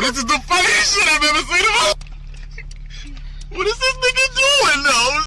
This is the funniest shit I've ever seen. what is this?